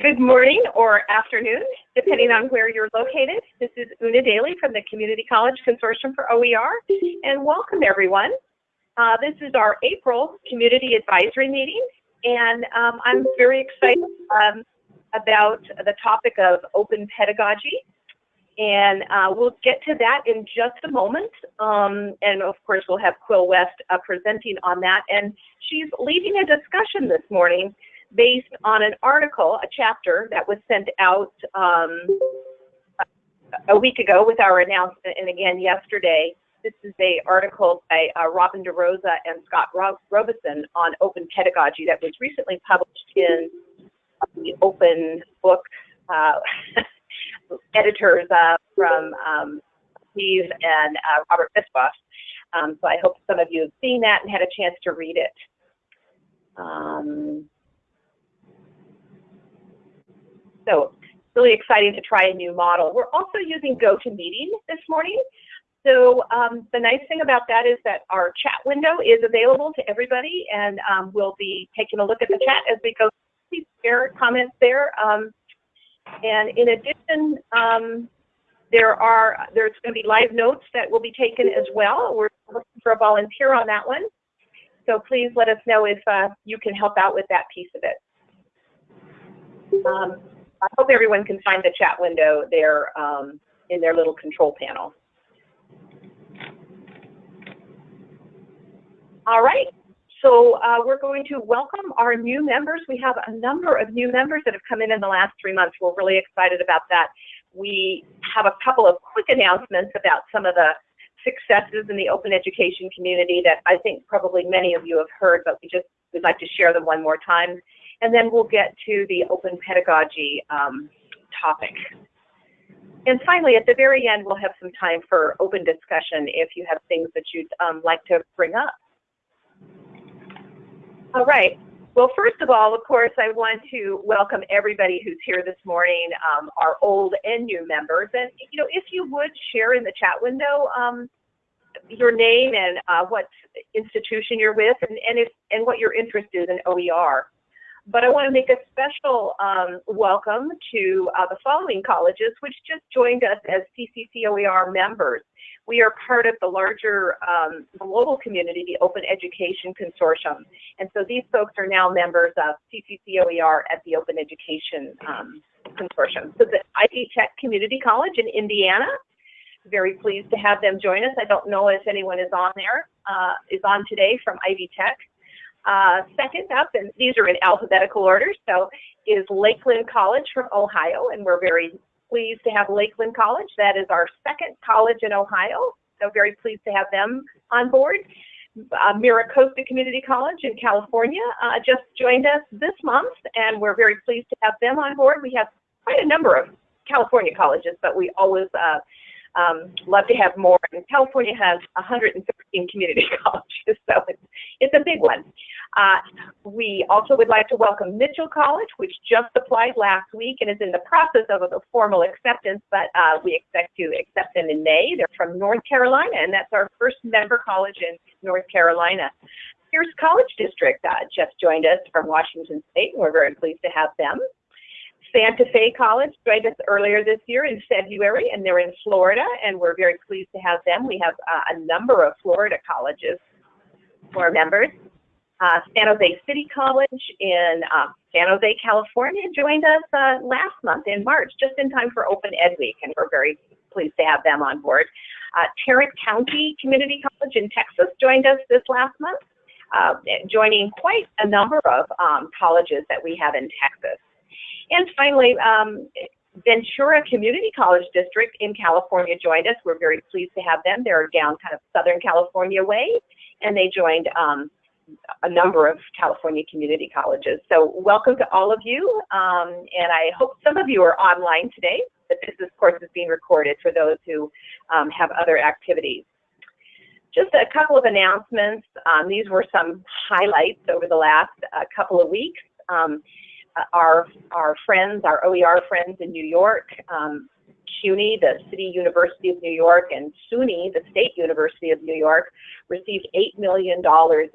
Good morning or afternoon, depending on where you're located. This is Una Daly from the Community College Consortium for OER, and welcome everyone. Uh, this is our April Community Advisory Meeting, and um, I'm very excited um, about the topic of open pedagogy. And uh, we'll get to that in just a moment. Um, and of course, we'll have Quill West uh, presenting on that. And she's leading a discussion this morning based on an article, a chapter that was sent out um, a week ago with our announcement, and again yesterday. This is a article by uh, Robin DeRosa and Scott Robison on open pedagogy that was recently published in the Open Book uh, editors uh, from um, Steve and uh, Robert Bischoff. Um, so I hope some of you have seen that and had a chance to read it. Um, so really exciting to try a new model. We're also using GoToMeeting this morning. So um, the nice thing about that is that our chat window is available to everybody, and um, we'll be taking a look at the chat as we go. Please share comments there. Um, and in addition, um, there are there's going to be live notes that will be taken as well. We're looking for a volunteer on that one. So please let us know if uh, you can help out with that piece of it. I hope everyone can find the chat window there um, in their little control panel. All right, so uh, we're going to welcome our new members. We have a number of new members that have come in in the last three months. We're really excited about that. We have a couple of quick announcements about some of the successes in the open education community that I think probably many of you have heard, but we just would like to share them one more time and then we'll get to the open pedagogy um, topic. And finally, at the very end, we'll have some time for open discussion if you have things that you'd um, like to bring up. All right. Well, first of all, of course, I want to welcome everybody who's here this morning, um, our old and new members. And, you know, if you would share in the chat window um, your name and uh, what institution you're with and, and, if, and what your interest is in OER. But I want to make a special um, welcome to uh, the following colleges, which just joined us as CCCOER members. We are part of the larger um, global community, the Open Education Consortium. And so these folks are now members of CCCOER at the Open Education um, Consortium. So the Ivy Tech Community College in Indiana, very pleased to have them join us. I don't know if anyone is on there, uh, is on today from Ivy Tech. Uh, second up, and these are in alphabetical order, so is Lakeland College from Ohio, and we're very pleased to have Lakeland College. That is our second college in Ohio, so very pleased to have them on board. Uh, MiraCosta Community College in California uh, just joined us this month, and we're very pleased to have them on board. We have quite a number of California colleges, but we always uh, um, love to have more. And California has 113 community colleges, so it's, it's a big one. Uh, we also would like to welcome Mitchell College, which just applied last week and is in the process of a formal acceptance, but uh, we expect to accept them in May. They're from North Carolina, and that's our first member college in North Carolina. Pierce College District uh, just joined us from Washington State, and we're very pleased to have them. Santa Fe College joined us earlier this year in February, and they're in Florida, and we're very pleased to have them. We have uh, a number of Florida colleges for members. Uh, San Jose City College in uh, San Jose, California joined us uh, last month in March, just in time for Open Ed Week, and we're very pleased to have them on board. Uh, Tarrant County Community College in Texas joined us this last month, uh, joining quite a number of um, colleges that we have in Texas. And finally, um, Ventura Community College District in California joined us. We're very pleased to have them. They're down kind of Southern California way, and they joined um, a number of California community colleges. So welcome to all of you, um, and I hope some of you are online today, but this, course, is being recorded for those who um, have other activities. Just a couple of announcements. Um, these were some highlights over the last uh, couple of weeks. Our, our friends, our OER friends in New York, um, CUNY, the City University of New York, and SUNY, the State University of New York, received $8 million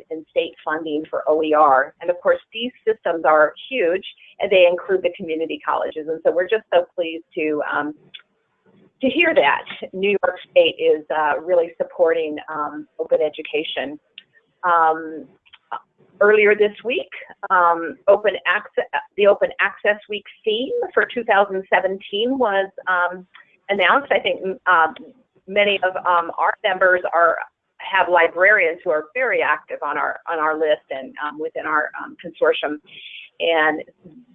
in state funding for OER. And of course, these systems are huge and they include the community colleges. And so we're just so pleased to, um, to hear that New York State is uh, really supporting um, open education. Um, earlier this week, um, open access, the Open Access Week theme for 2017 was um, announced. I think um, many of um, our members are have librarians who are very active on our on our list and um, within our um, consortium, and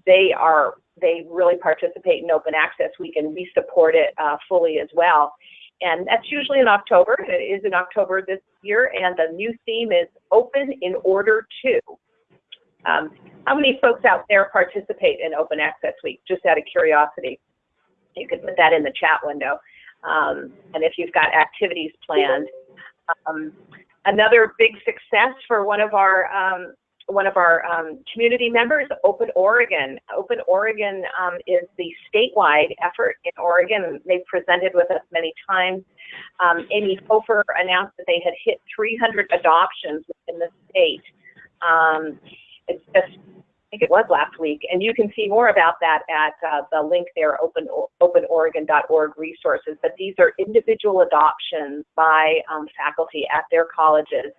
they are they really participate in Open Access Week, and we support it uh, fully as well. And that's usually in October. It is in October this year, and the new theme is Open in Order to. Um, how many folks out there participate in Open Access Week? Just out of curiosity, you could put that in the chat window. Um, and if you've got activities planned, um, another big success for one of our um, one of our um, community members, Open Oregon. Open Oregon um, is the statewide effort in Oregon. They've presented with us many times. Um, Amy Hofer announced that they had hit 300 adoptions in the state. Um, it's just I think it was last week, and you can see more about that at uh, the link there, open, openoregon.org resources. But these are individual adoptions by um, faculty at their colleges,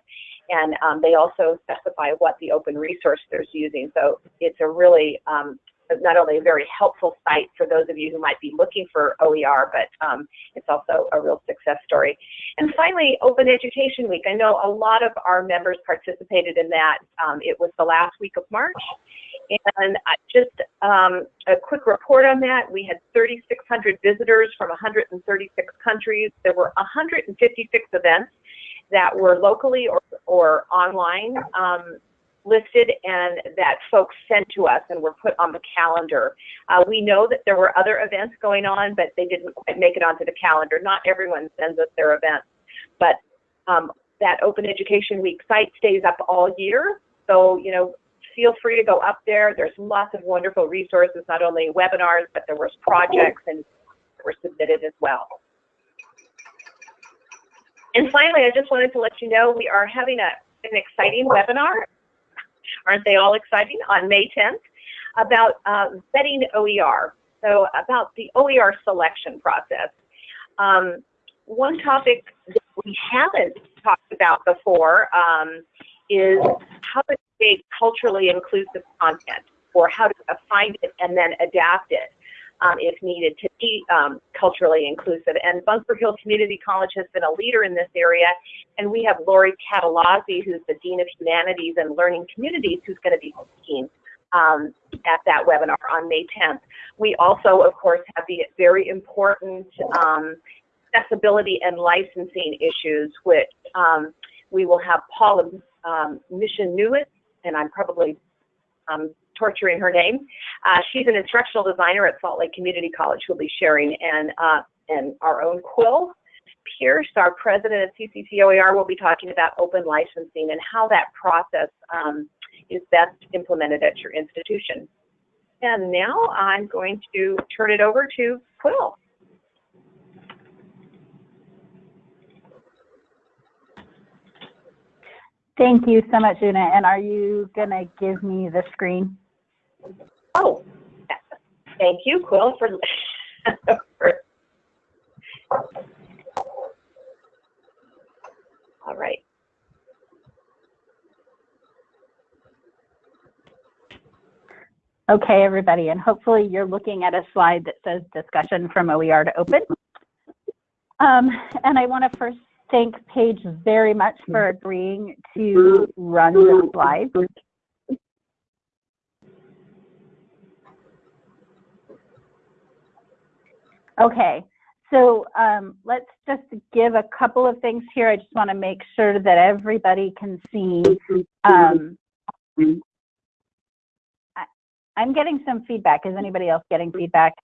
and um, they also specify what the open resource they're using. So it's a really um, not only a very helpful site for those of you who might be looking for OER, but um, it's also a real success story. And finally, Open Education Week. I know a lot of our members participated in that. Um, it was the last week of March. And just um, a quick report on that. We had 3,600 visitors from 136 countries. There were 156 events that were locally or, or online um, listed and that folks sent to us and were put on the calendar. Uh, we know that there were other events going on, but they didn't quite make it onto the calendar. Not everyone sends us their events, but um, that Open Education Week site stays up all year. So, you know, feel free to go up there. There's lots of wonderful resources, not only webinars, but there was projects and were submitted as well. And finally, I just wanted to let you know we are having a, an exciting webinar aren't they all exciting, on May 10th about uh, vetting OER. So about the OER selection process. Um, one topic that we haven't talked about before um, is how to create culturally inclusive content or how to find it and then adapt it um, if needed to be um, culturally inclusive. And Bunker Hill Community College has been a leader in this area. And we have Lori Catallozzi, who's the Dean of Humanities and Learning Communities, who's going to be speaking um, at that webinar on May 10th. We also, of course, have the very important um, accessibility and licensing issues, which um, we will have Paula um, Mission Newitt, and I'm probably um, torturing her name. Uh, she's an instructional designer at Salt Lake Community College who'll be sharing, and, uh, and our own Quill Pierce, our president of CCCOER, will be talking about open licensing and how that process um, is best implemented at your institution. And now I'm going to turn it over to Quill. Thank you so much, Una. And are you going to give me the screen? Oh, thank you, Quill, for, all right. Okay, everybody, and hopefully you're looking at a slide that says discussion from OER to open. Um, and I want to first thank Paige very much for agreeing to run the slides. Okay, so um, let's just give a couple of things here. I just want to make sure that everybody can see. Um, I, I'm getting some feedback. Is anybody else getting feedback?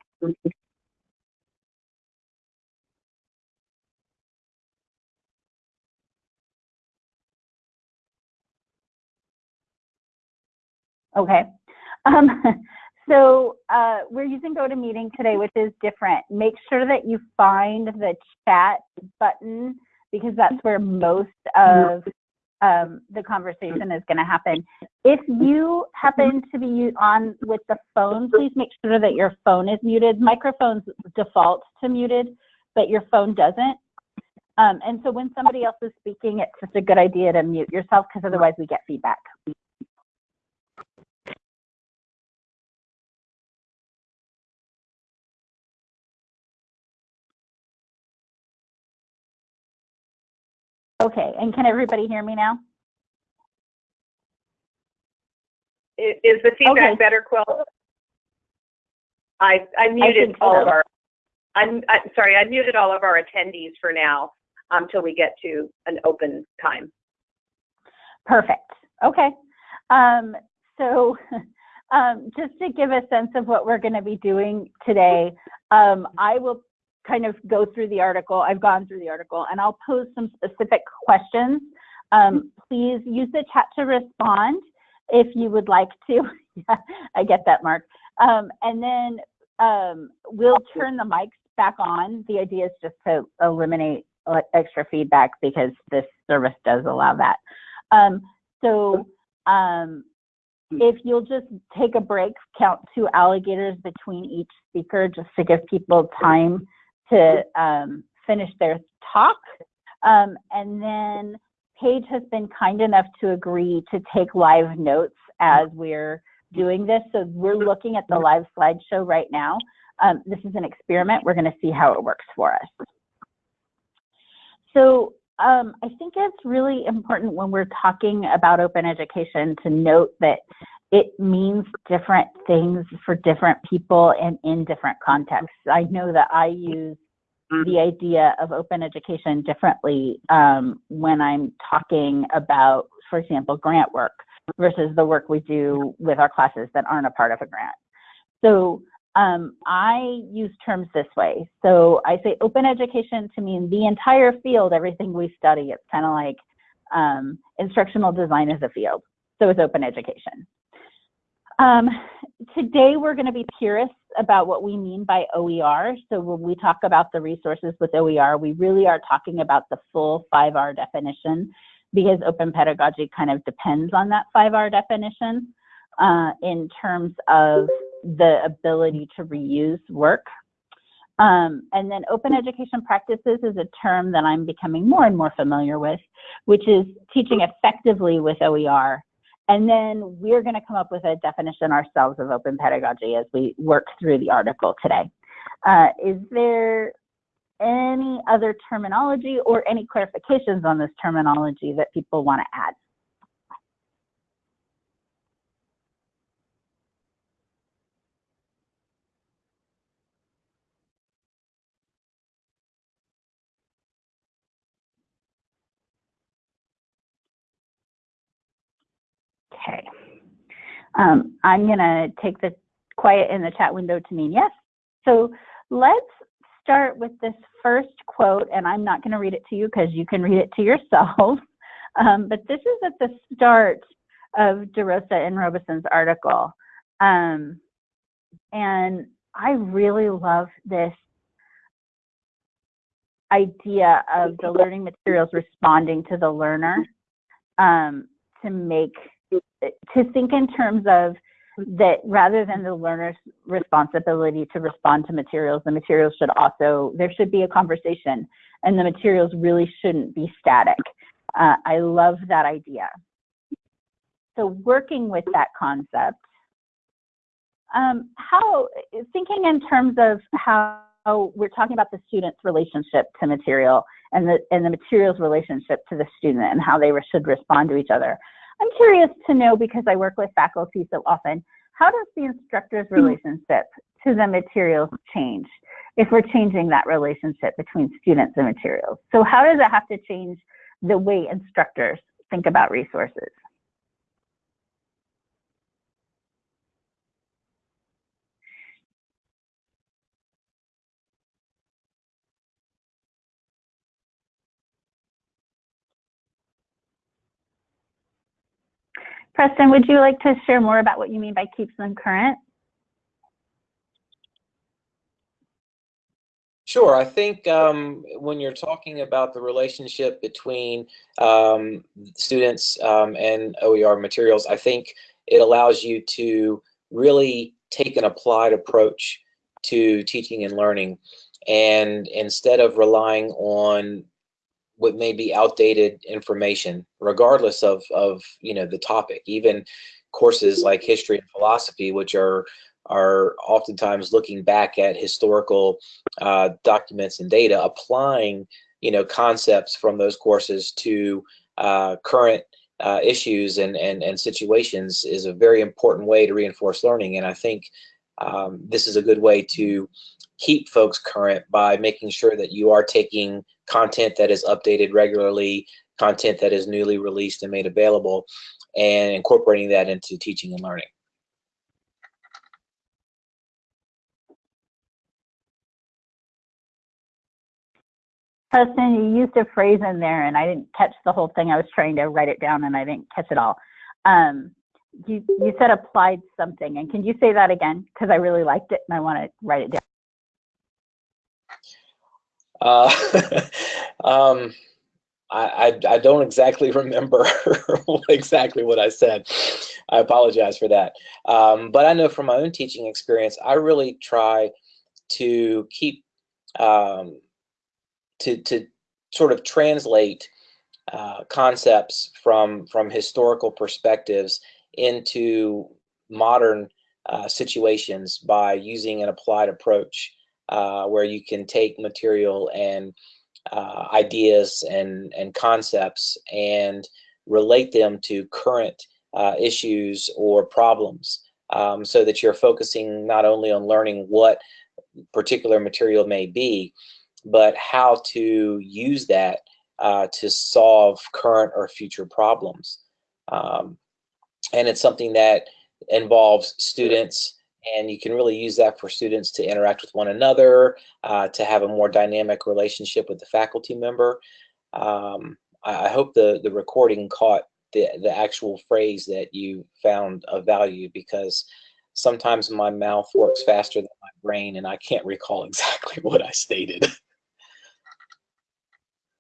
Okay. Um, So uh, we're using GoToMeeting today, which is different. Make sure that you find the chat button because that's where most of um, the conversation is going to happen. If you happen to be on with the phone, please make sure that your phone is muted. Microphones default to muted, but your phone doesn't. Um, and so when somebody else is speaking, it's just a good idea to mute yourself because otherwise we get feedback. Okay, and can everybody hear me now? Is, is the feedback Okay. better, Quill? I, I muted so. all of our, I'm, I'm sorry, I muted all of our attendees for now, um, we get to an open time. Perfect. Okay. Um, so um, just to give a sense of what we're going to be doing today, um, I will kind of go through the article. I've gone through the article and I'll pose some specific questions. Um, please use the chat to respond if you would like to. I get that, Mark. Um, and then um, we'll turn the mics back on. The idea is just to eliminate extra feedback because this service does allow that. Um, so um, if you'll just take a break, count two alligators between each speaker just to give people time to um, finish their talk. Um, and then Paige has been kind enough to agree to take live notes as we're doing this. So we're looking at the live slideshow right now. Um, this is an experiment. We're going to see how it works for us. So um, I think it's really important when we're talking about open education to note that it means different things for different people and in different contexts. I know that I use the idea of open education differently um, when I'm talking about, for example, grant work versus the work we do with our classes that aren't a part of a grant. So um, I use terms this way. So I say open education to mean the entire field, everything we study. It's kind of like um, instructional design is a field. So it's open education. Um, today we're going to be purists about what we mean by OER. So when we talk about the resources with OER, we really are talking about the full 5R definition because open pedagogy kind of depends on that 5R definition uh, in terms of the ability to reuse work. Um, and then open education practices is a term that I'm becoming more and more familiar with, which is teaching effectively with OER. And then we're going to come up with a definition ourselves of open pedagogy as we work through the article today. Uh, is there any other terminology or any clarifications on this terminology that people want to add? Okay. Um, I'm going to take the quiet in the chat window to mean yes. So let's start with this first quote, and I'm not going to read it to you because you can read it to yourself. Um, but this is at the start of DeRosa and Robison's article. Um, and I really love this idea of the learning materials responding to the learner um, to make to think in terms of that rather than the learner's responsibility to respond to materials, the materials should also, there should be a conversation and the materials really shouldn't be static. Uh, I love that idea. So working with that concept, um, how, thinking in terms of how we're talking about the student's relationship to material and the, and the material's relationship to the student and how they should respond to each other. I'm curious to know because I work with faculty so often, how does the instructor's hmm. relationship to the materials change if we're changing that relationship between students and materials? So how does it have to change the way instructors think about resources? Preston, would you like to share more about what you mean by keeps them current? Sure. I think um, when you're talking about the relationship between um, students um, and OER materials, I think it allows you to really take an applied approach to teaching and learning. And instead of relying on what may be outdated information, regardless of, of you know the topic, even courses like history and philosophy, which are are oftentimes looking back at historical uh, documents and data, applying you know concepts from those courses to uh, current uh, issues and, and, and situations is a very important way to reinforce learning. And I think um, this is a good way to keep folks current by making sure that you are taking content that is updated regularly, content that is newly released and made available, and incorporating that into teaching and learning. Preston, you used a phrase in there and I didn't catch the whole thing. I was trying to write it down and I didn't catch it all. Um, you, you said applied something and can you say that again? Because I really liked it and I want to write it down. Uh, um, I, I, I, don't exactly remember exactly what I said. I apologize for that. Um, but I know from my own teaching experience, I really try to keep um, to, to sort of translate uh, concepts from, from historical perspectives into modern uh, situations by using an applied approach uh, where you can take material and uh, ideas and, and concepts and relate them to current uh, issues or problems um, so that you're focusing not only on learning what particular material may be, but how to use that uh, to solve current or future problems. Um, and it's something that involves students and you can really use that for students to interact with one another, uh, to have a more dynamic relationship with the faculty member. Um, I, I, hope the, the recording caught the, the actual phrase that you found of value because sometimes my mouth works faster than my brain and I can't recall exactly what I stated.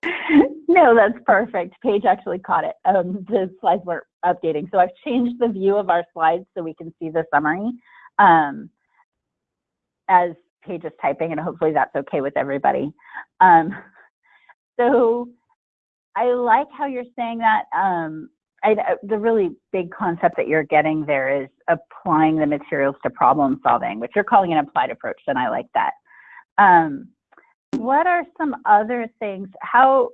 no, that's perfect. Paige actually caught it. Um, the slides weren't updating. So I've changed the view of our slides so we can see the summary um, as Paige is typing, and hopefully that's okay with everybody. Um, so I like how you're saying that. Um, I, the really big concept that you're getting there is applying the materials to problem solving, which you're calling an applied approach, and I like that. Um, what are some other things? How,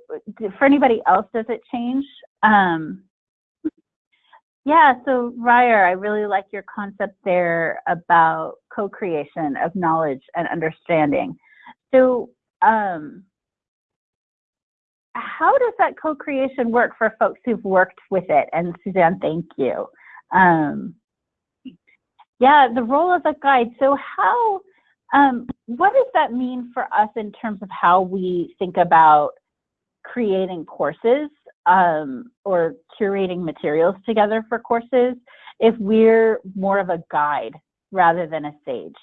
for anybody else, does it change? Um, yeah, so Ryer, I really like your concept there about co-creation of knowledge and understanding. So um, how does that co-creation work for folks who've worked with it? And Suzanne, thank you. Um, yeah, the role of a guide. So how um, what does that mean for us in terms of how we think about creating courses um, or curating materials together for courses if we're more of a guide rather than a sage?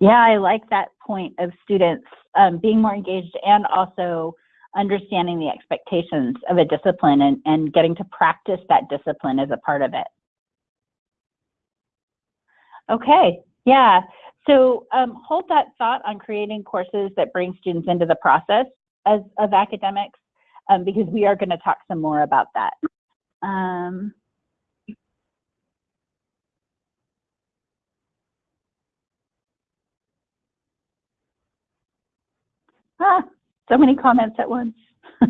Yeah, I like that point of students um, being more engaged and also understanding the expectations of a discipline and, and getting to practice that discipline as a part of it. Okay, yeah. So um, hold that thought on creating courses that bring students into the process as, of academics um, because we are going to talk some more about that. Um, Ah, so many comments at once.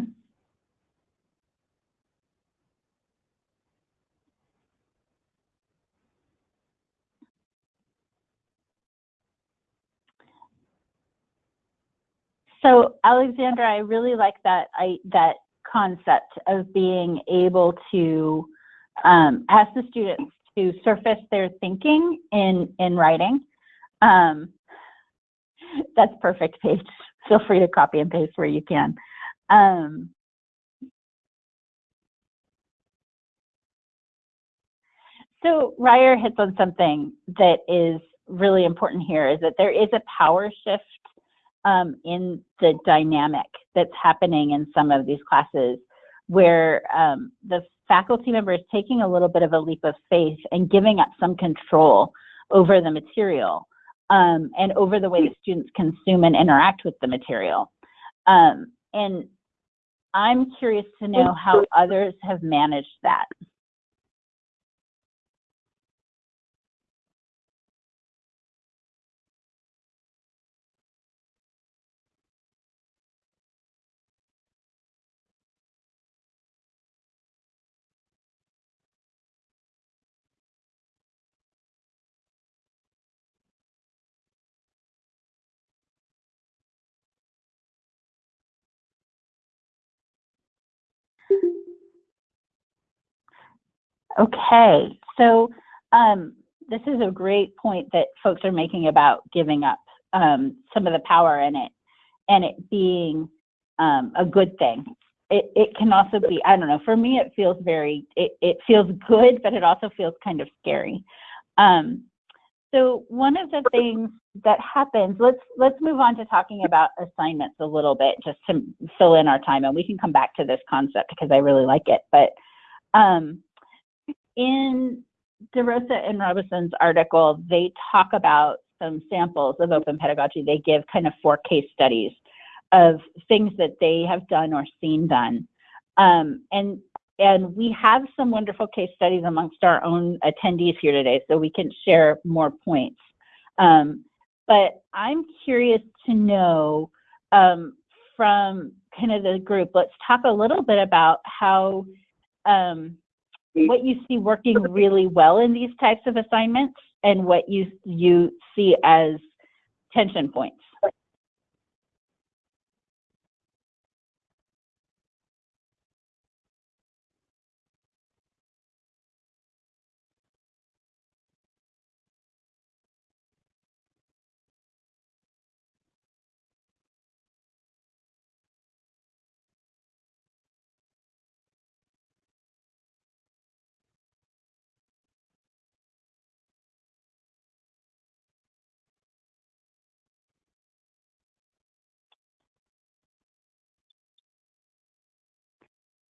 so Alexandra, I really like that I that concept of being able to um, ask the students to surface their thinking in, in writing. Um, that's perfect, Paige. Feel free to copy and paste where you can. Um, so Ryer hits on something that is really important here is that there is a power shift um, in the dynamic that's happening in some of these classes where um, the faculty member is taking a little bit of a leap of faith and giving up some control over the material um, and over the way the students consume and interact with the material. Um, and I'm curious to know how others have managed that. Okay, so um, this is a great point that folks are making about giving up um, some of the power in it and it being um, a good thing. It, it can also be, I don't know, for me it feels very, it, it feels good, but it also feels kind of scary. Um, so one of the things that happens, let's let's move on to talking about assignments a little bit, just to fill in our time, and we can come back to this concept because I really like it. But um, in DeRosa and Robison's article, they talk about some samples of open pedagogy. They give kind of four case studies of things that they have done or seen done. Um, and and we have some wonderful case studies amongst our own attendees here today, so we can share more points. Um, but I'm curious to know um, from kind of the group, let's talk a little bit about how um, what you see working really well in these types of assignments and what you you see as tension points.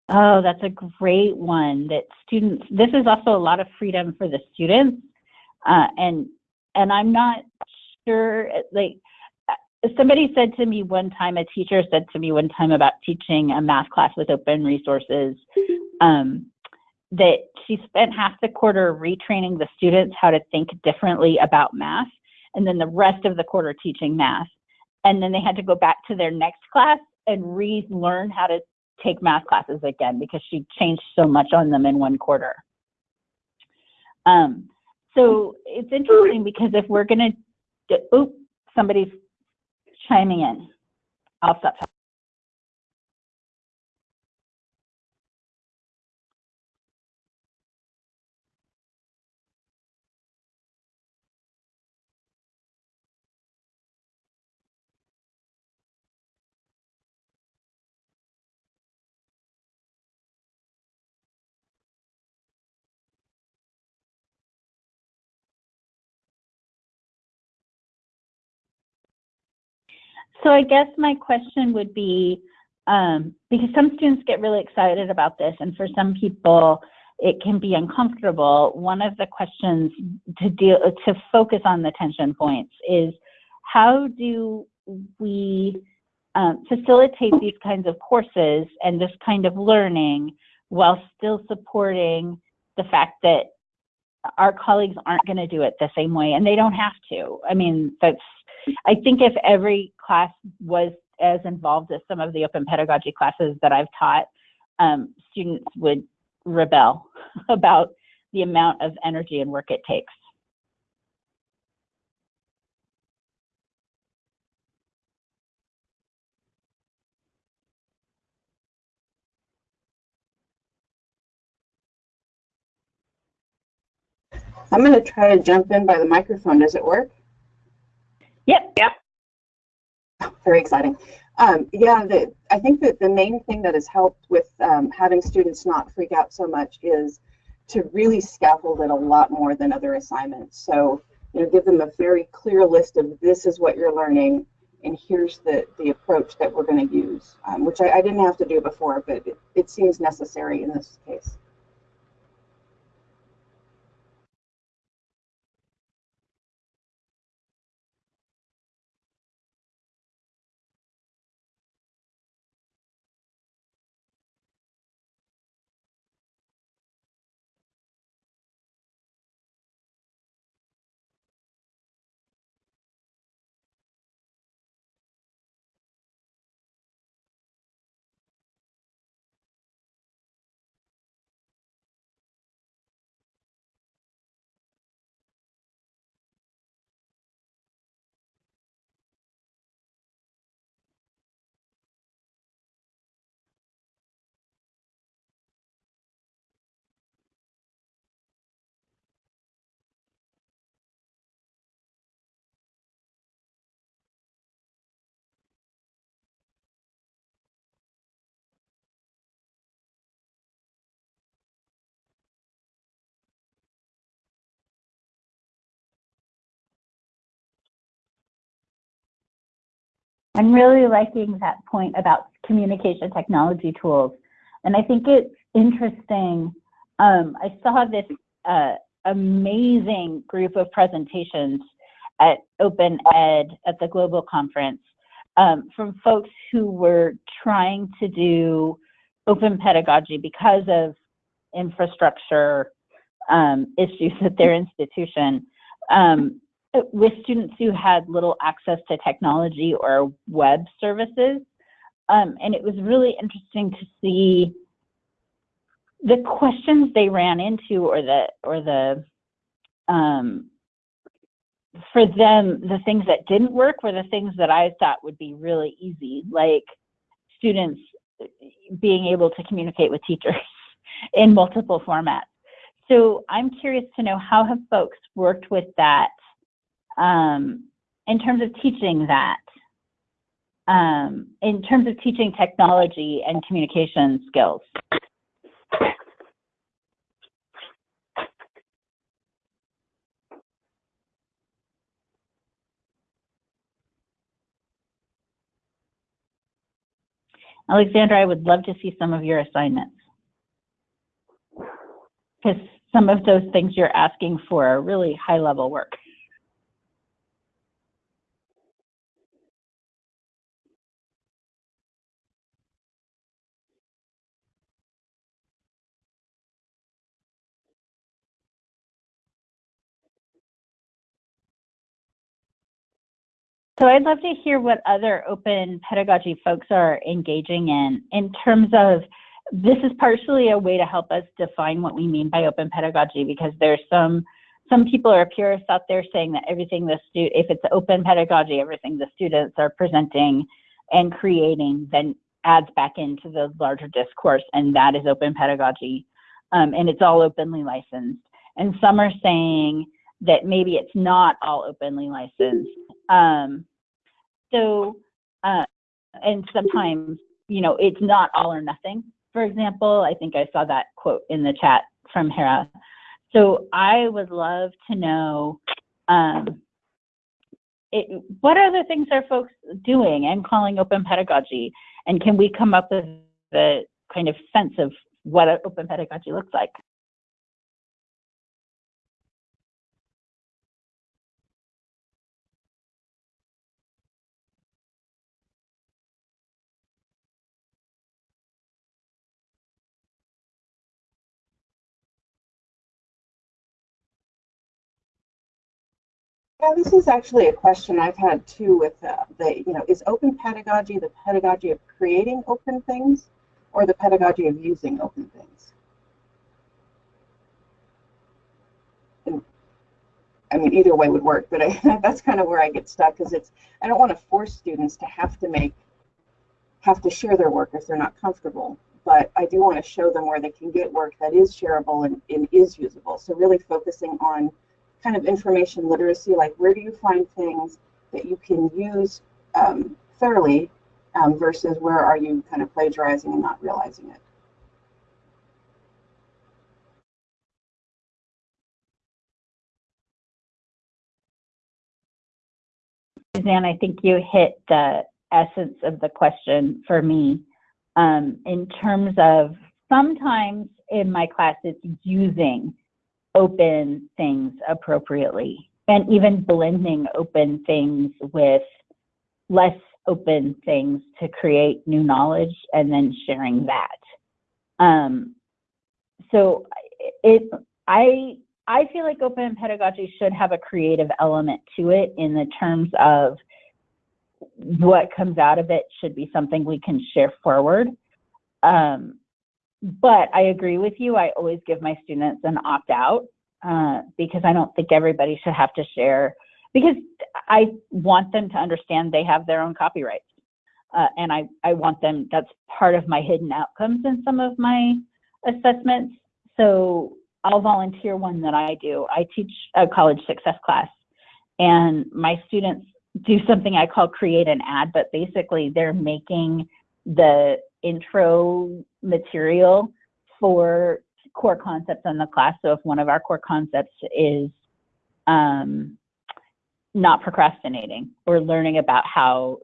Oh, that's a great one. That students, this is also a lot of freedom for the students, uh, and and I'm not sure. Like somebody said to me one time, a teacher said to me one time about teaching a math class with open resources, um, that she spent half the quarter retraining the students how to think differently about math, and then the rest of the quarter teaching math, and then they had to go back to their next class and relearn how to take math classes again because she changed so much on them in one quarter. Um, so it's interesting because if we're going to, oop, somebody's chiming in. I'll stop. So I guess my question would be, um, because some students get really excited about this, and for some people it can be uncomfortable. One of the questions to deal to focus on the tension points is how do we um, facilitate these kinds of courses and this kind of learning while still supporting the fact that our colleagues aren't going to do it the same way and they don't have to. I mean, that's I think if every class was as involved as some of the open pedagogy classes that I've taught, um, students would rebel about the amount of energy and work it takes. I'm going to try to jump in by the microphone. Does it work? Yep. Yep. Very exciting. Um, yeah, the, I think that the main thing that has helped with um, having students not freak out so much is to really scaffold it a lot more than other assignments. So, you know, give them a very clear list of this is what you're learning, and here's the, the approach that we're going to use, um, which I, I, didn't have to do before, but it, it seems necessary in this case. I'm really liking that point about communication technology tools. And I think it's interesting. Um, I saw this uh, amazing group of presentations at Open Ed at the Global Conference um, from folks who were trying to do open pedagogy because of infrastructure um, issues at their institution. Um, with students who had little access to technology or web services. Um, and it was really interesting to see the questions they ran into or the or the um, for them the things that didn't work were the things that I thought would be really easy, like students being able to communicate with teachers in multiple formats. So I'm curious to know how have folks worked with that um, in terms of teaching that, um, in terms of teaching technology and communication skills? Alexandra, I would love to see some of your assignments. Because some of those things you're asking for are really high level work. So I'd love to hear what other open pedagogy folks are engaging in, in terms of this is partially a way to help us define what we mean by open pedagogy because there's some some people are purists out there saying that everything the stu if it's open pedagogy, everything the students are presenting and creating then adds back into the larger discourse and that is open pedagogy um, and it's all openly licensed. And some are saying that maybe it's not all openly licensed um, so, uh, and sometimes, you know, it's not all or nothing. For example, I think I saw that quote in the chat from Hera. So I would love to know um, it, what other things are folks doing and calling open pedagogy? And can we come up with the kind of sense of what open pedagogy looks like? Yeah, this is actually a question I've had too with uh, the, you know, is open pedagogy the pedagogy of creating open things or the pedagogy of using open things? And, I mean, either way would work, but I, that's kind of where I get stuck because it's, I don't want to force students to have to make, have to share their work if they're not comfortable. but I do want to show them where they can get work that is shareable and, and is usable. So really focusing on kind of information literacy, like where do you find things that you can use um, thoroughly um, versus where are you kind of plagiarizing and not realizing it. Suzanne, I think you hit the essence of the question for me um, in terms of sometimes in my class it's using open things appropriately and even blending open things with less open things to create new knowledge and then sharing that. Um, so it, I, I feel like open pedagogy should have a creative element to it in the terms of what comes out of it should be something we can share forward. Um, but I agree with you. I always give my students an opt out uh, because I don't think everybody should have to share because I want them to understand they have their own copyrights. Uh, and I, I want them, that's part of my hidden outcomes in some of my assessments. So I'll volunteer one that I do. I teach a college success class and my students do something I call create an ad, but basically they're making the intro material for core concepts in the class. So if one of our core concepts is um, not procrastinating or learning about how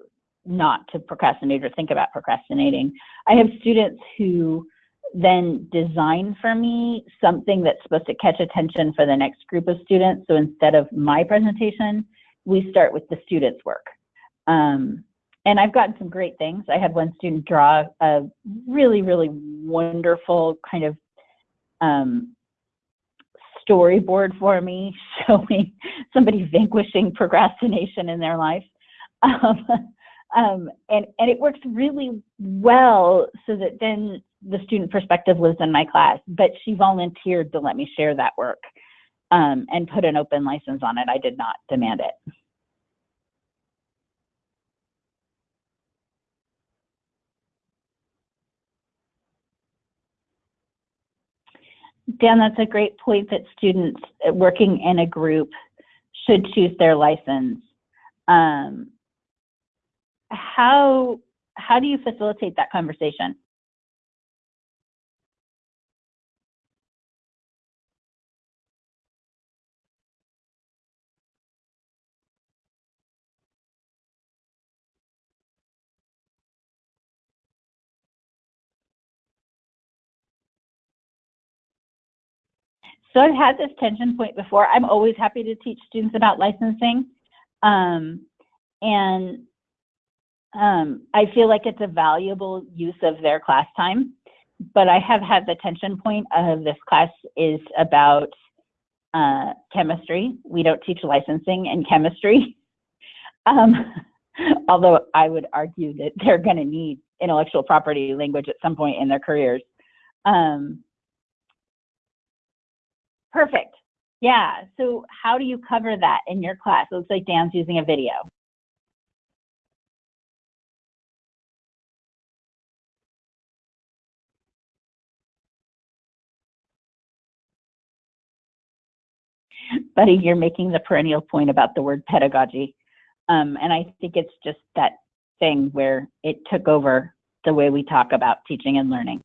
not to procrastinate or think about procrastinating. I have students who then design for me something that's supposed to catch attention for the next group of students. So instead of my presentation, we start with the students' work. Um, and I've gotten some great things. I had one student draw a really, really wonderful kind of um, storyboard for me showing somebody vanquishing procrastination in their life. Um, um, and, and it works really well so that then the student perspective lives in my class, but she volunteered to let me share that work um, and put an open license on it. I did not demand it. Dan, that's a great point that students working in a group should choose their license. Um, how, how do you facilitate that conversation? So I've had this tension point before. I'm always happy to teach students about licensing. Um, and um, I feel like it's a valuable use of their class time. But I have had the tension point of this class is about uh, chemistry. We don't teach licensing in chemistry. Um, although I would argue that they're going to need intellectual property language at some point in their careers. Um, Perfect. Yeah. So how do you cover that in your class? It looks like Dan's using a video. Buddy, you're making the perennial point about the word pedagogy. Um, and I think it's just that thing where it took over the way we talk about teaching and learning.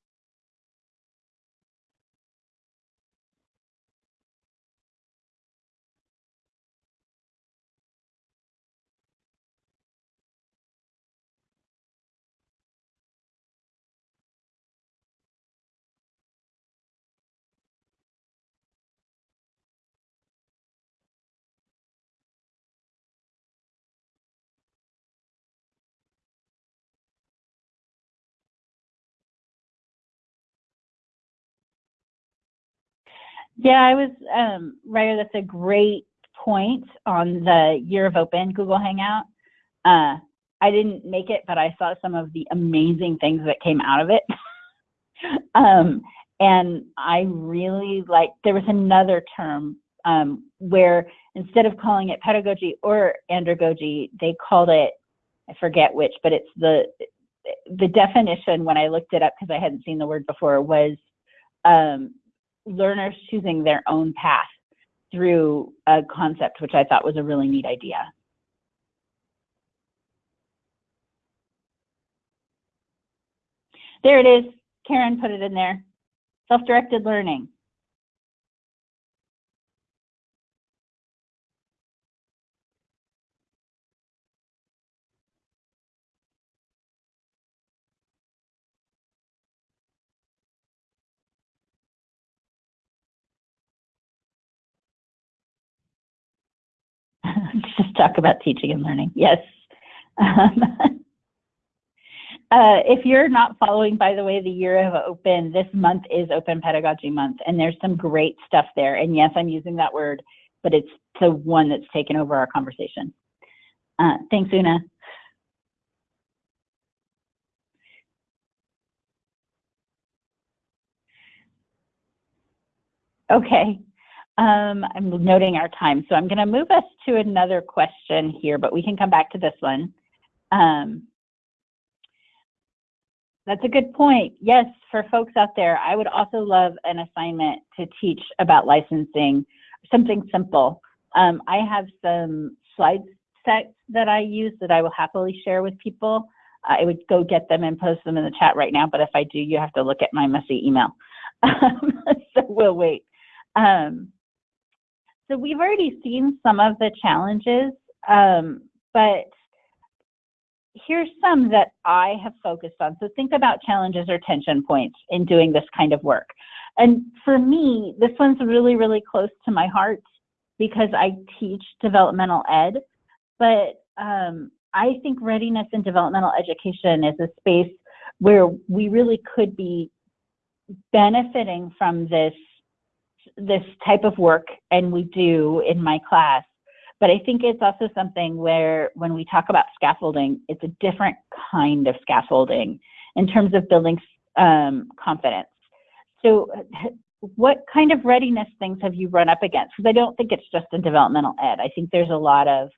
Yeah, I was, um, that's a great point on the Year of Open Google Hangout. Uh, I didn't make it, but I saw some of the amazing things that came out of it. um, and I really like, there was another term um, where instead of calling it pedagogy or andragogy, they called it, I forget which, but it's the, the definition when I looked it up because I hadn't seen the word before was um, learners choosing their own path through a concept, which I thought was a really neat idea. There it is. Karen put it in there. Self-directed learning. Just talk about teaching and learning. Yes. Um, uh, if you're not following, by the way, the year of open, this month is Open Pedagogy Month, and there's some great stuff there. And yes, I'm using that word, but it's the one that's taken over our conversation. Uh, thanks, Una. Okay, um, I'm noting our time, so I'm going to move us to another question here, but we can come back to this one. Um, that's a good point. Yes, for folks out there, I would also love an assignment to teach about licensing, something simple. Um, I have some slide sets that I use that I will happily share with people. I would go get them and post them in the chat right now, but if I do, you have to look at my messy email. so we'll wait. Um, so we've already seen some of the challenges, um, but here's some that I have focused on. So think about challenges or tension points in doing this kind of work. And for me, this one's really, really close to my heart because I teach developmental ed, but um, I think readiness and developmental education is a space where we really could be benefiting from this this type of work and we do in my class. But i think it's also something where when we talk about scaffolding it's a different kind of scaffolding in terms of building um, confidence. So what kind of readiness things have you run up against? Because i don't think it's just in developmental ed. I think there's a lot of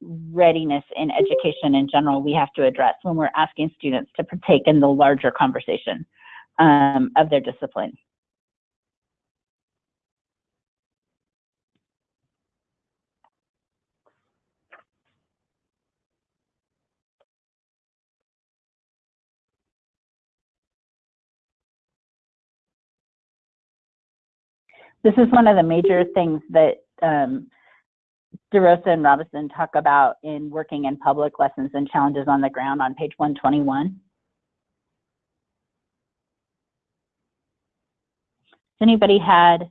readiness in education in general we have to address when we're asking students to partake in the larger conversation um, of their discipline This is one of the major things that um, DeRosa and Robison talk about in working in public lessons and challenges on the ground on page 121. Has anybody had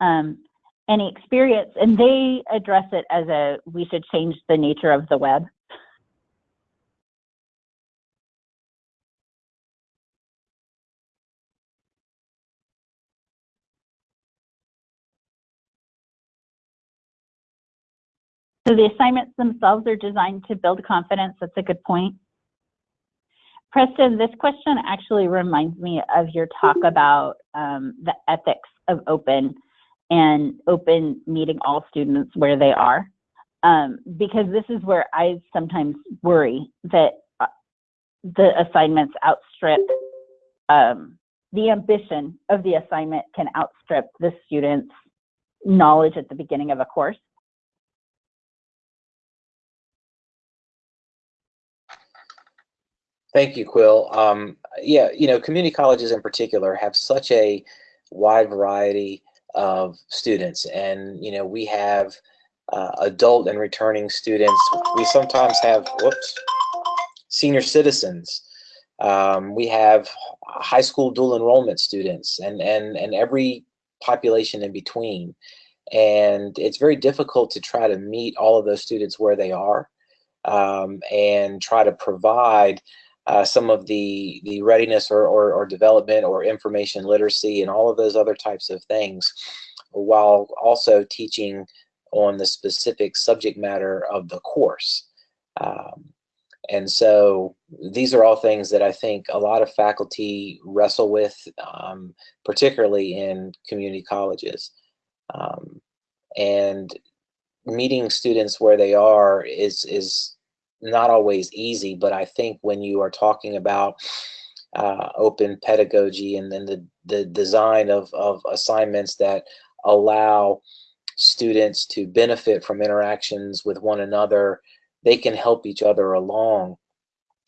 um, any experience? And they address it as a, we should change the nature of the web. So the assignments themselves are designed to build confidence. That's a good point. Preston, this question actually reminds me of your talk about um, the ethics of open and open meeting all students where they are. Um, because this is where I sometimes worry that uh, the assignments outstrip, um, the ambition of the assignment can outstrip the student's knowledge at the beginning of a course. Thank you, Quill. Um, yeah, you know, community colleges in particular have such a wide variety of students, and you know, we have uh, adult and returning students. We sometimes have whoops, senior citizens. Um, we have high school dual enrollment students, and and and every population in between. And it's very difficult to try to meet all of those students where they are, um, and try to provide uh, some of the the readiness or, or, or development or information literacy and all of those other types of things while also teaching on the specific subject matter of the course. Um, and so these are all things that I think a lot of faculty wrestle with, um, particularly in community colleges. Um, and meeting students where they are is, is not always easy, but I think when you are talking about uh, open pedagogy and then the, the design of, of assignments that allow students to benefit from interactions with one another, they can help each other along.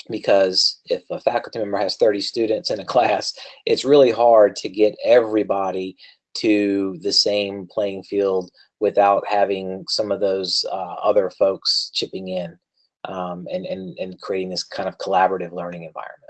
Because if a faculty member has 30 students in a class, it's really hard to get everybody to the same playing field without having some of those uh, other folks chipping in um, and, and, and creating this kind of collaborative learning environment.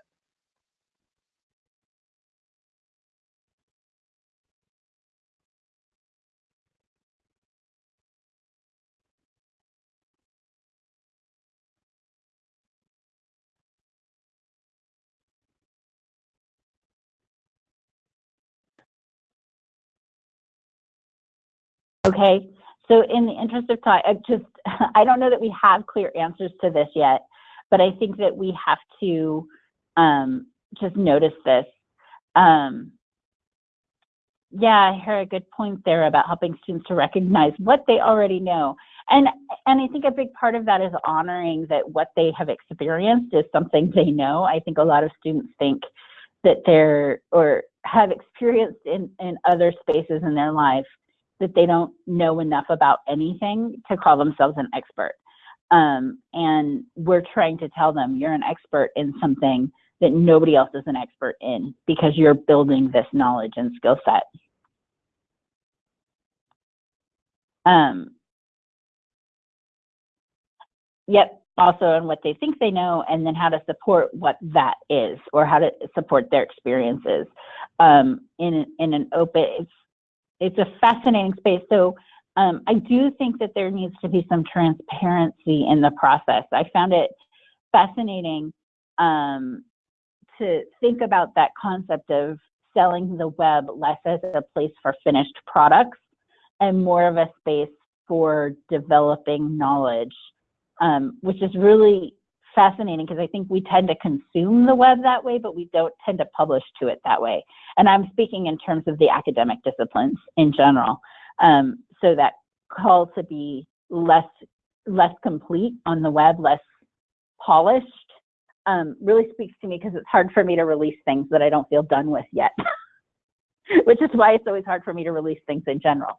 Okay, so in the interest of time, I just, I don't know that we have clear answers to this yet, but I think that we have to um, just notice this. Um, yeah, I hear a good point there about helping students to recognize what they already know. And, and I think a big part of that is honoring that what they have experienced is something they know. I think a lot of students think that they're, or have experienced in, in other spaces in their life that they don't know enough about anything to call themselves an expert. Um, and we're trying to tell them you're an expert in something that nobody else is an expert in because you're building this knowledge and skill set. Um, yep, also on what they think they know and then how to support what that is or how to support their experiences. Um, in, in an open, it's a fascinating space. So um, I do think that there needs to be some transparency in the process. I found it fascinating um, to think about that concept of selling the web less as a place for finished products and more of a space for developing knowledge, um, which is really fascinating because I think we tend to consume the web that way, but we don't tend to publish to it that way. And I'm speaking in terms of the academic disciplines in general. Um, so that call to be less less complete on the web, less polished, um, really speaks to me because it's hard for me to release things that I don't feel done with yet. Which is why it's always hard for me to release things in general.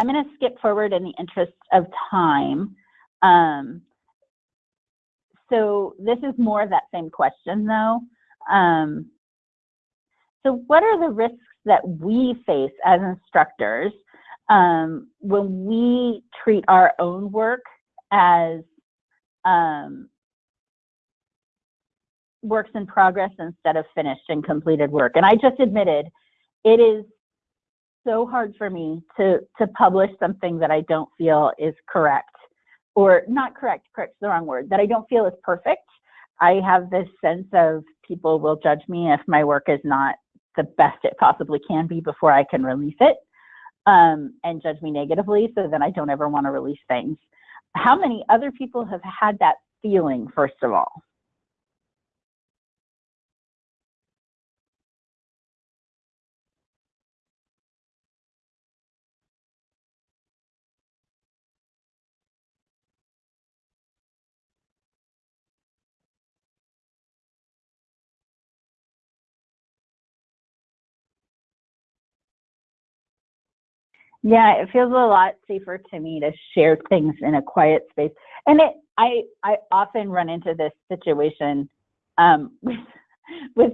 I'm going to skip forward in the interest of time. Um, so this is more of that same question though. Um, so what are the risks that we face as instructors um, when we treat our own work as um, works in progress instead of finished and completed work? And I just admitted it is so hard for me to to publish something that I don't feel is correct or not correct, correct the wrong word, that I don't feel is perfect. I have this sense of people will judge me if my work is not the best it possibly can be before I can release it um, and judge me negatively. So then I don't ever want to release things. How many other people have had that feeling, first of all? Yeah, it feels a lot safer to me to share things in a quiet space. And it, I, I often run into this situation um, with, with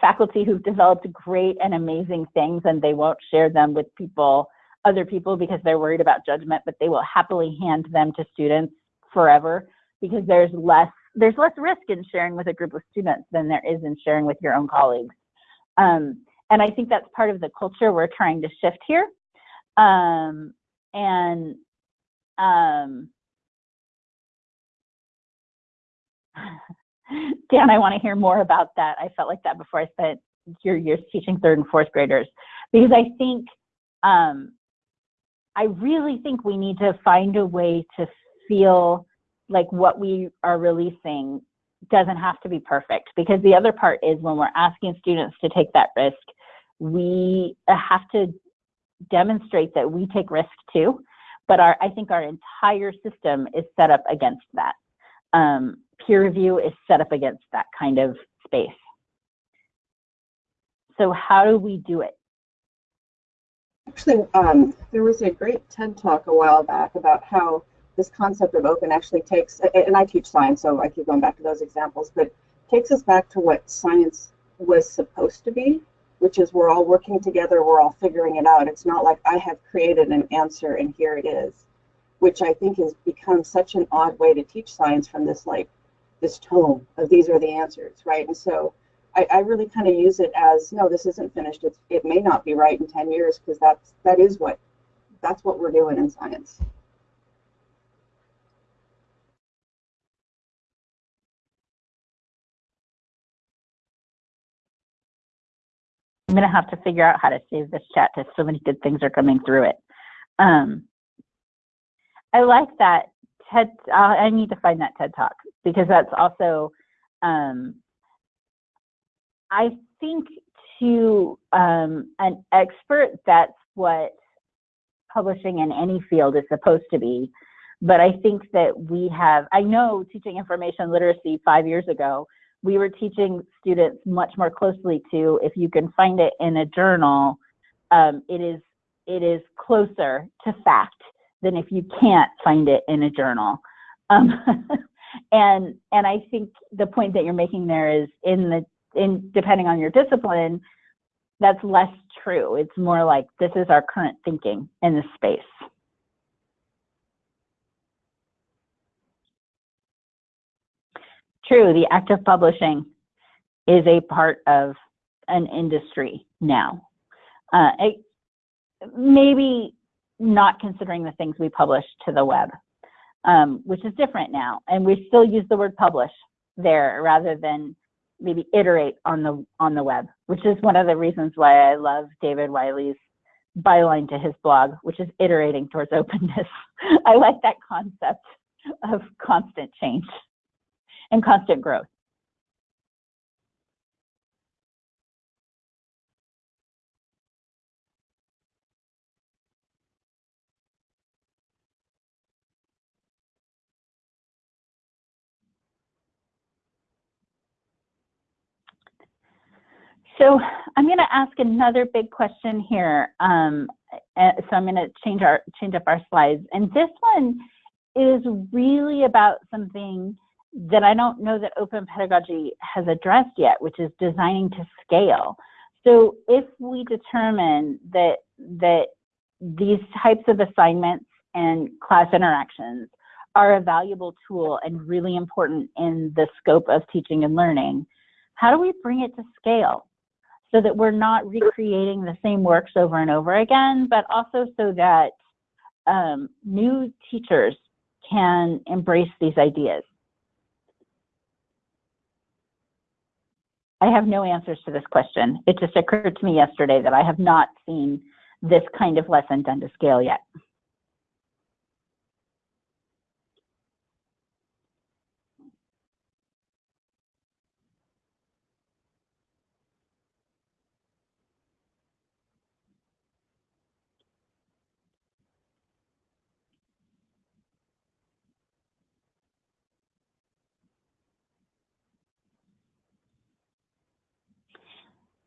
faculty who've developed great and amazing things and they won't share them with people, other people because they're worried about judgment, but they will happily hand them to students forever because there's less, there's less risk in sharing with a group of students than there is in sharing with your own colleagues. Um, and I think that's part of the culture we're trying to shift here um, and um, Dan, I want to hear more about that. I felt like that before I spent your years teaching third and fourth graders because I think um, I really think we need to find a way to feel like what we are releasing doesn't have to be perfect because the other part is when we're asking students to take that risk, we have to demonstrate that we take risk too, but our, I think our entire system is set up against that. Um, peer review is set up against that kind of space. So how do we do it? Actually, um, there was a great TED talk a while back about how this concept of open actually takes, and I teach science, so I keep going back to those examples, but takes us back to what science was supposed to be, which is we're all working together, we're all figuring it out. It's not like I have created an answer and here it is, which I think has become such an odd way to teach science from this like this tone of these are the answers, right? And so I, I really kind of use it as no, this isn't finished. It's, it may not be right in 10 years because that's that is what that's what we're doing in science. I'm gonna have to figure out how to save this chat because so many good things are coming through it. Um, I like that TED. Uh, I need to find that TED talk because that's also um, I think to um, an expert, that's what publishing in any field is supposed to be. But I think that we have, I know teaching information literacy five years ago, we were teaching students much more closely to if you can find it in a journal, um, it is it is closer to fact than if you can't find it in a journal. Um, and and I think the point that you're making there is in the in depending on your discipline, that's less true. It's more like this is our current thinking in this space. True, the act of publishing is a part of an industry now. Uh, it, maybe not considering the things we publish to the web, um, which is different now. And we still use the word publish there rather than maybe iterate on the on the web, which is one of the reasons why I love David Wiley's byline to his blog, which is iterating towards openness. I like that concept of constant change and constant growth. So I'm going to ask another big question here. Um, uh, so I'm going to change our change up our slides, and this one is really about something that I don't know that open pedagogy has addressed yet, which is designing to scale. So if we determine that that these types of assignments and class interactions are a valuable tool and really important in the scope of teaching and learning, how do we bring it to scale? so that we're not recreating the same works over and over again, but also so that um, new teachers can embrace these ideas. I have no answers to this question. It just occurred to me yesterday that I have not seen this kind of lesson done to scale yet.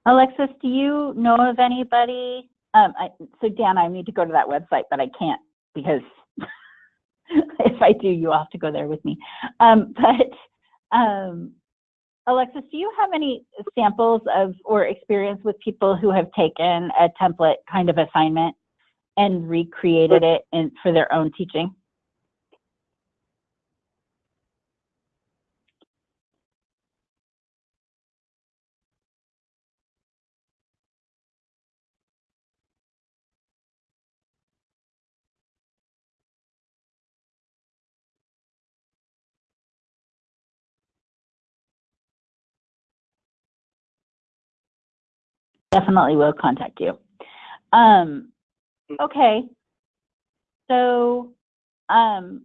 Alexis, do you know of anybody? Um, I, so Dan, I need to go to that website, but I can't because if I do, you have to go there with me. Um, but um, Alexis, do you have any samples of or experience with people who have taken a template kind of assignment and recreated it in, for their own teaching? Definitely will contact you. Um, okay, so um,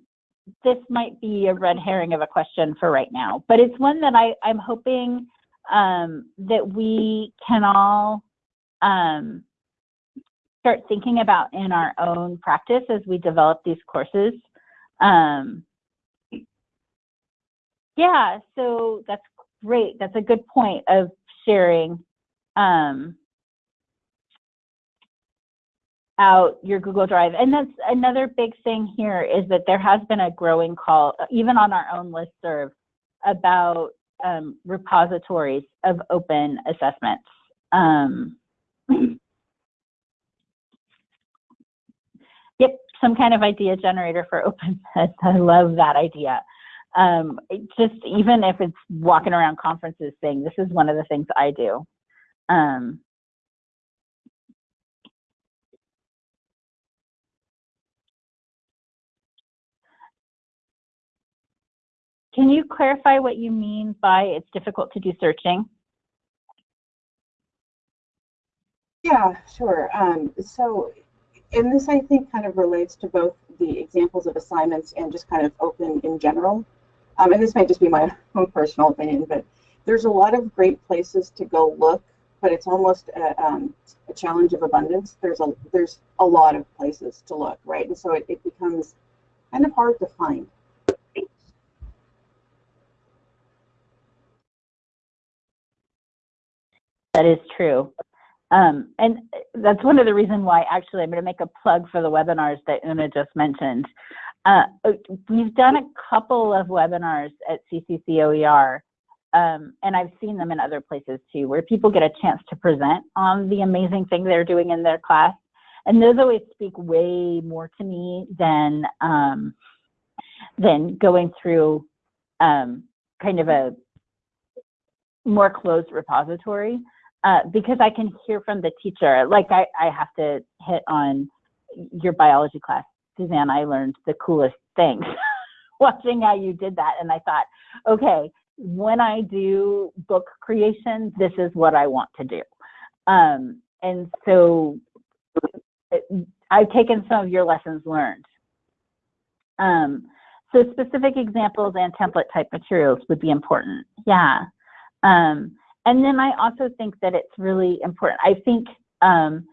this might be a red herring of a question for right now, but it's one that I, I'm hoping um, that we can all um, start thinking about in our own practice as we develop these courses. Um, yeah, so that's great. That's a good point of sharing um, out your Google Drive. And that's another big thing here is that there has been a growing call, even on our own listserv, about um, repositories of open assessments. Um, yep, some kind of idea generator for open I love that idea. Um, just even if it's walking around conferences saying, this is one of the things I do. Um, Can you clarify what you mean by it's difficult to do searching? Yeah, sure. Um, so, and this I think kind of relates to both the examples of assignments and just kind of open in general. Um, and this might just be my own personal opinion, but there's a lot of great places to go look, but it's almost a, um, a challenge of abundance. There's a there's a lot of places to look, right? And so it, it becomes kind of hard to find. That is true. Um, and that's one of the reasons why actually I'm going to make a plug for the webinars that Una just mentioned. Uh, we've done a couple of webinars at CCCOER, um, and I've seen them in other places too, where people get a chance to present on the amazing thing they're doing in their class. And those always speak way more to me than, um, than going through um, kind of a more closed repository. Uh, because I can hear from the teacher. Like I, I have to hit on your biology class, Suzanne. I learned the coolest things watching how you did that, and I thought, okay, when I do book creation, this is what I want to do. Um, and so I've taken some of your lessons learned. Um, so specific examples and template type materials would be important. Yeah. Um, and then I also think that it's really important. I think, um,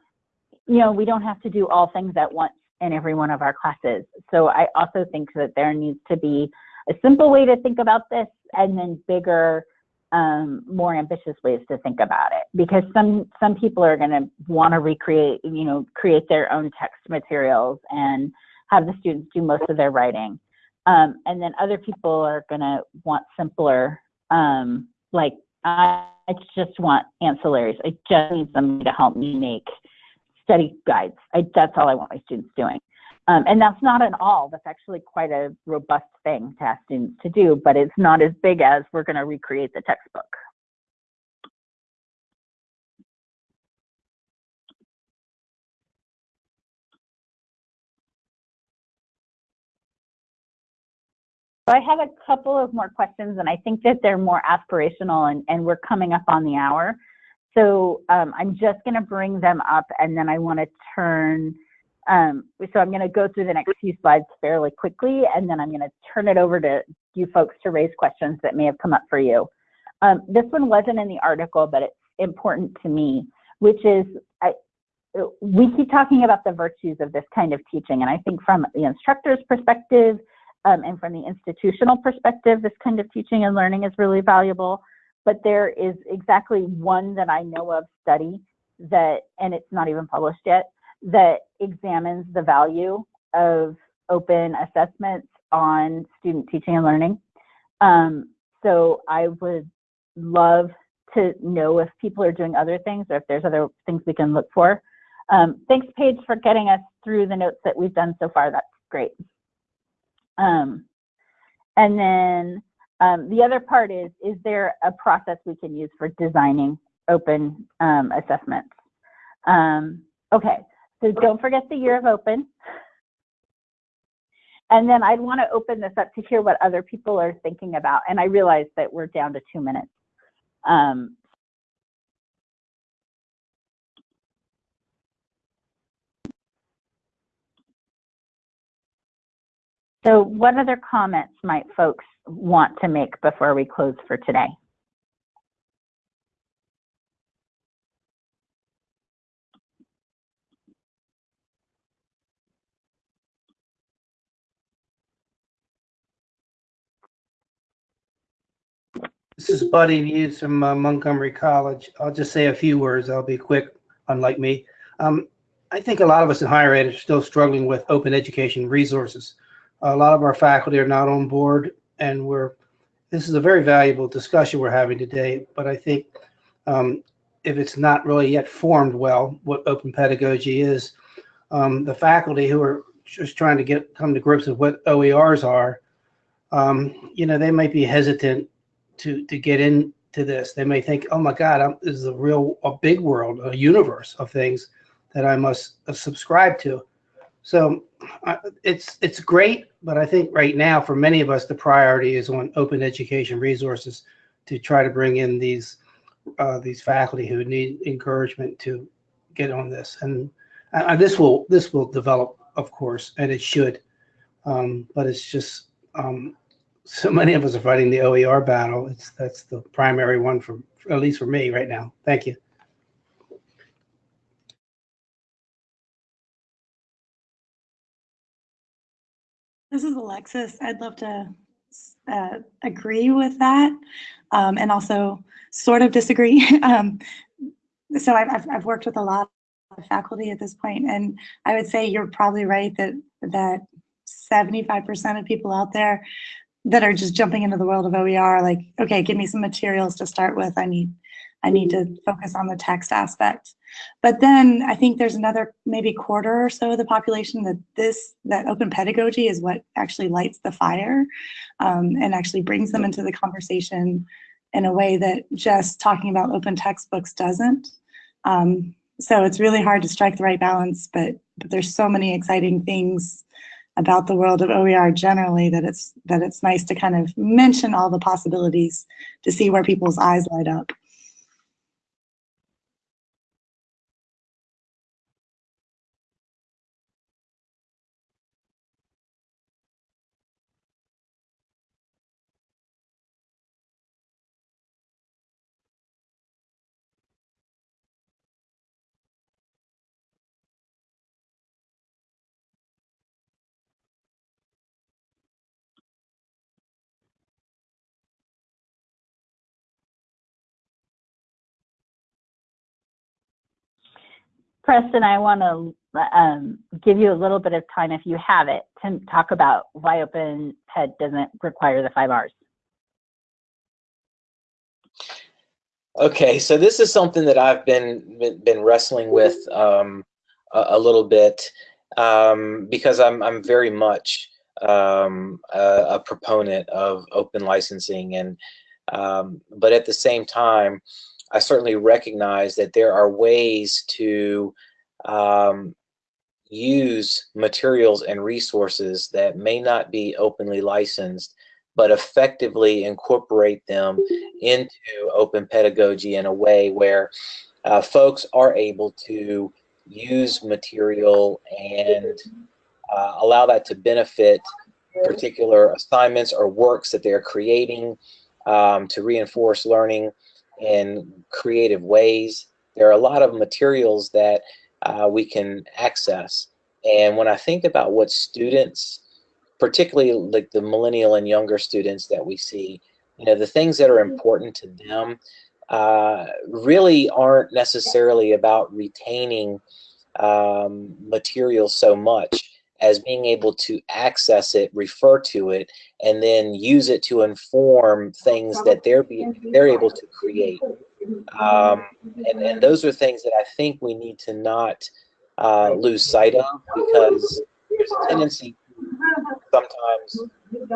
you know, we don't have to do all things at once in every one of our classes. So I also think that there needs to be a simple way to think about this and then bigger, um, more ambitious ways to think about it. Because some, some people are going to want to recreate, you know, create their own text materials and have the students do most of their writing. Um, and then other people are going to want simpler, um, like I just want ancillaries. I just need somebody to help me make study guides. I, that's all I want my students doing. Um, and that's not an all. That's actually quite a robust thing to ask students to do, but it's not as big as we're going to recreate the textbook. So I have a couple of more questions, and I think that they're more aspirational, and, and we're coming up on the hour. So um, I'm just going to bring them up, and then I want to turn. Um, so I'm going to go through the next few slides fairly quickly, and then I'm going to turn it over to you folks to raise questions that may have come up for you. Um, this one wasn't in the article, but it's important to me, which is I, we keep talking about the virtues of this kind of teaching, and I think from the instructor's perspective, um, and from the institutional perspective, this kind of teaching and learning is really valuable. But there is exactly one that I know of study that, and it's not even published yet, that examines the value of open assessments on student teaching and learning. Um, so I would love to know if people are doing other things or if there's other things we can look for. Um, thanks, Paige, for getting us through the notes that we've done so far. That's great. Um, and then um, the other part is, is there a process we can use for designing open um, assessments? Um, okay, so don't forget the year of open. And then I'd want to open this up to hear what other people are thinking about. And I realize that we're down to two minutes. Um, So what other comments might folks want to make before we close for today? This is Buddy News from uh, Montgomery College. I'll just say a few words. I'll be quick, unlike me. Um, I think a lot of us in higher ed are still struggling with open education resources. A lot of our faculty are not on board, and we're. This is a very valuable discussion we're having today. But I think um, if it's not really yet formed well, what open pedagogy is, um, the faculty who are just trying to get come to grips with what OERs are, um, you know, they might be hesitant to to get into this. They may think, "Oh my God, I'm, this is a real a big world, a universe of things that I must uh, subscribe to." So uh, it's it's great, but I think right now for many of us the priority is on open education resources to try to bring in these uh, these faculty who need encouragement to get on this, and uh, this will this will develop, of course, and it should. Um, but it's just um, so many of us are fighting the OER battle. It's that's the primary one for at least for me right now. Thank you. This is Alexis. I'd love to uh, agree with that um, and also sort of disagree. um, so I've, I've, I've worked with a lot of faculty at this point, and I would say you're probably right that that 75% of people out there that are just jumping into the world of OER, like, okay, give me some materials to start with. I need, I need to focus on the text aspect. But then I think there's another maybe quarter or so of the population that this, that open pedagogy is what actually lights the fire um, and actually brings them into the conversation in a way that just talking about open textbooks doesn't. Um, so it's really hard to strike the right balance, but, but there's so many exciting things about the world of OER generally that it's that it's nice to kind of mention all the possibilities to see where people's eyes light up. Preston, I want to um, give you a little bit of time, if you have it, to talk about why open OpenPed doesn't require the five R's. Okay, so this is something that I've been been, been wrestling with um, a, a, little bit um, because I'm I'm very much um, a, a, proponent of open licensing, and um, but at the same time, I certainly recognize that there are ways to um, use materials and resources that may not be openly licensed, but effectively incorporate them into open pedagogy in a way where uh, folks are able to use material and uh, allow that to benefit particular assignments or works that they're creating um, to reinforce learning in creative ways. There are a lot of materials that uh, we can access. And when I think about what students, particularly like the millennial and younger students that we see, you know, the things that are important to them uh, really aren't necessarily about retaining um, material so much as being able to access it, refer to it, and then use it to inform things that they're they're able to create. Um, and, and those are things that I think we need to not uh, lose sight of because there's a tendency sometimes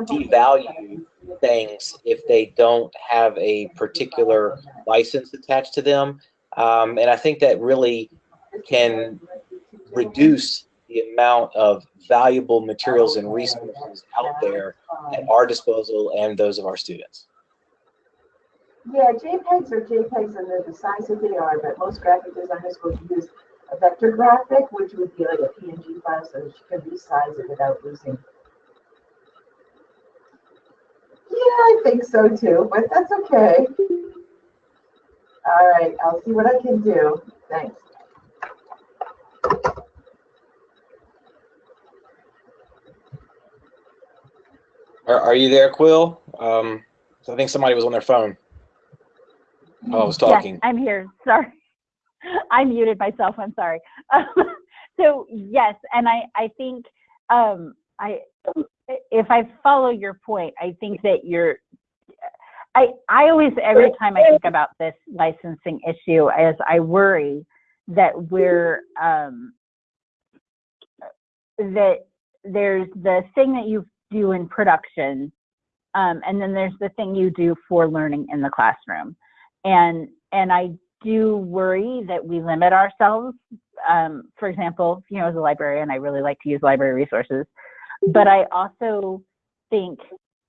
devalue things if they don't have a particular license attached to them. Um, and I think that really can reduce the amount of valuable materials and resources out there at our disposal and those of our students. Yeah, JPEGs are JPEGs and they're the size that they are, but most graphic designers will use a vector graphic, which would be like a PNG file so you can resize it without losing. Yeah, I think so too, but that's okay. All right, I'll see what I can do. Thanks. Are, are you there, Quill? Um, I think somebody was on their phone. Oh, I was talking. Yes, I'm here. Sorry. I muted myself. I'm sorry. so yes, and I, I think um, I, if I follow your point, I think that you're, I, I always, every time I think about this licensing issue, as I worry that we're, um, that there's the thing that you do in production, um, and then there's the thing you do for learning in the classroom. And, and I do worry that we limit ourselves. Um, for example, you know, as a librarian, I really like to use library resources, but I also think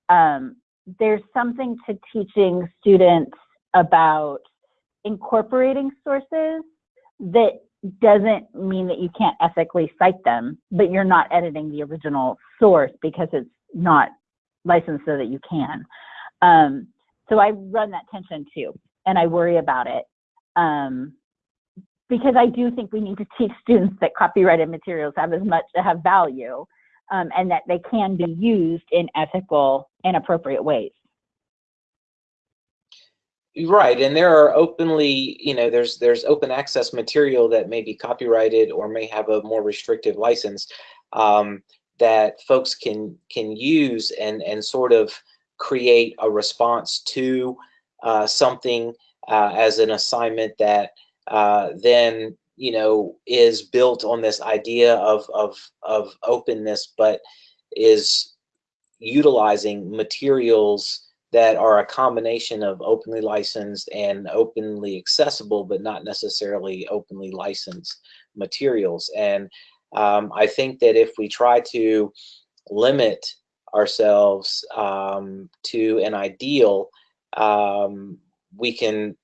um, there's something to teaching students about incorporating sources that doesn't mean that you can't ethically cite them, but you're not editing the original source because it's not licensed so that you can. Um, so I run that tension too, and I worry about it um, because I do think we need to teach students that copyrighted materials have as much to have value um, and that they can be used in ethical and appropriate ways. Right, and there are openly, you know, there's there's open access material that may be copyrighted or may have a more restrictive license um, that folks can can use and and sort of create a response to uh, something uh, as an assignment that uh, then you know is built on this idea of of of openness, but is utilizing materials that are a combination of openly licensed and openly accessible, but not necessarily openly licensed materials. And um, I think that if we try to limit ourselves um, to an ideal, um, we can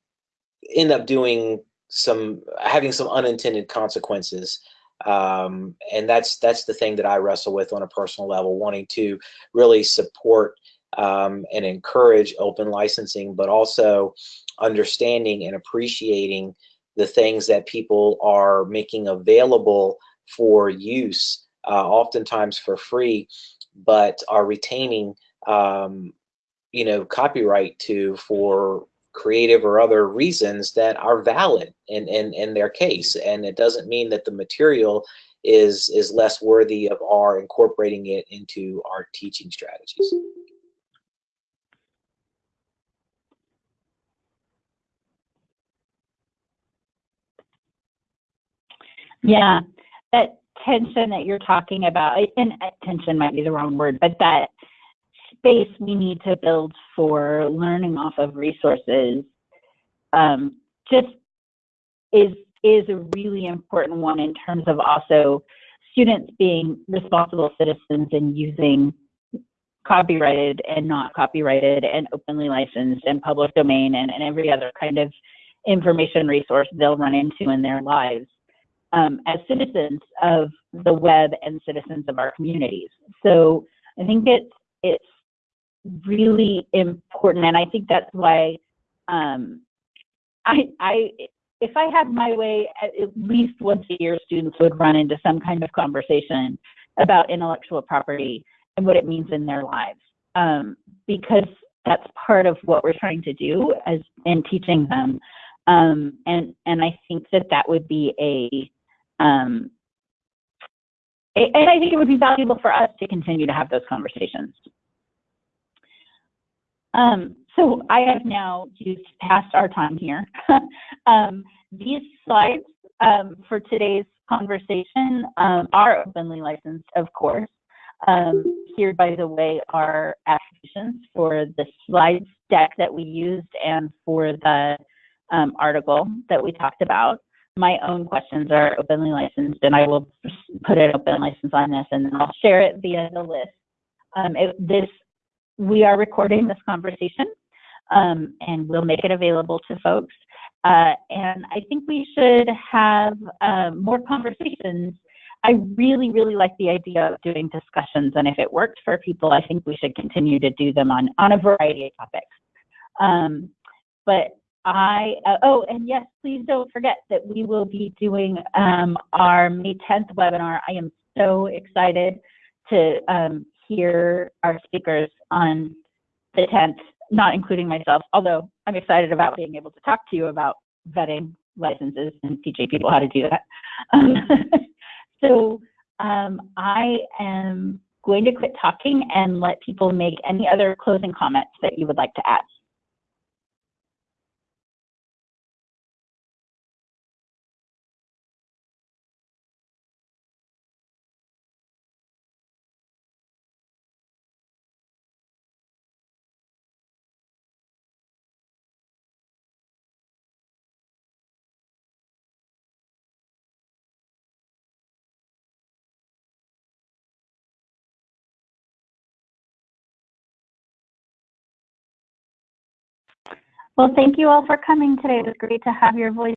end up doing some having some unintended consequences um, and that's that's the thing that I wrestle with on a personal level wanting to really support um, and encourage open licensing but also understanding and appreciating the things that people are making available for use uh, oftentimes for free but are retaining um, you know copyright to for creative or other reasons that are valid in, in, in their case. And it doesn't mean that the material is, is less worthy of our incorporating it into our teaching strategies. Yeah, that tension that you're talking about, and tension might be the wrong word, but that space we need to build for learning off of resources um, just is is a really important one in terms of also students being responsible citizens and using copyrighted and not copyrighted and openly licensed and public domain and, and every other kind of information resource they'll run into in their lives um, as citizens of the web and citizens of our communities. So I think it's it's really important, and I think that's why um, I, I, if I had my way, at least once a year, students would run into some kind of conversation about intellectual property and what it means in their lives, um, because that's part of what we're trying to do as in teaching them. Um, and and I think that that would be a um, and I think it would be valuable for us to continue to have those conversations. Um, so I have now used past our time here. um, these slides um, for today's conversation um, are openly licensed, of course. Um, here, by the way, are attributions for the slides deck that we used and for the um, article that we talked about. My own questions are openly licensed, and I will put an open license on this, and then I'll share it via the list. Um, it, this we are recording this conversation um, and we'll make it available to folks. Uh, and I think we should have um, more conversations. I really, really like the idea of doing discussions, and if it works for people, I think we should continue to do them on, on a variety of topics. Um, but I, uh, oh, and yes, please don't forget that we will be doing um, our May 10th webinar. I am so excited to um, hear our speakers on the 10th not including myself, although I'm excited about being able to talk to you about vetting licenses and teaching people how to do that. Um, so um, I am going to quit talking and let people make any other closing comments that you would like to add. Well, thank you all for coming today. It was great to have your voice